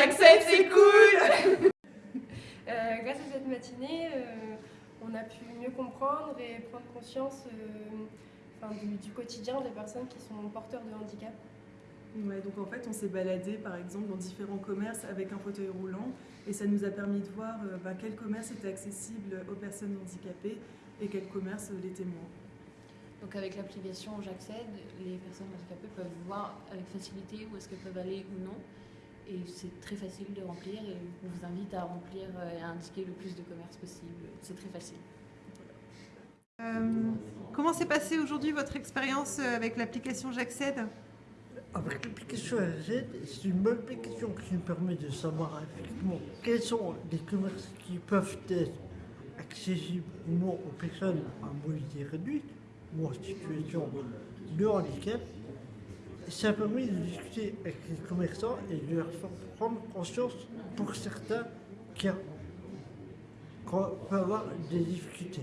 j'accepte, c'est cool Euh, grâce à cette matinée, euh, on a pu mieux comprendre et prendre conscience euh, enfin, du, du quotidien des personnes qui sont porteurs de handicap. Ouais, donc en fait, on s'est baladé par exemple dans différents commerces avec un fauteuil roulant et ça nous a permis de voir euh, bah, quel commerce était accessible aux personnes handicapées et quel commerce euh, l'était moins. Donc avec l'application J'accède, les personnes handicapées peuvent voir avec facilité où est-ce qu'elles peuvent aller ou non. Et c'est très facile de remplir et on vous invite à remplir euh, et à indiquer le plus de commerces possible. C'est très facile. Euh, comment s'est passée aujourd'hui votre expérience euh, avec l'application J'accède Avec l'application AZ, c'est une bonne application qui nous permet de savoir effectivement quels sont les commerces qui peuvent être accessibles ou non aux personnes à mobilité réduite ou en situation de handicap. Ça permet de discuter avec les commerçants et de leur faire prendre conscience pour certains qui peuvent avoir des difficultés.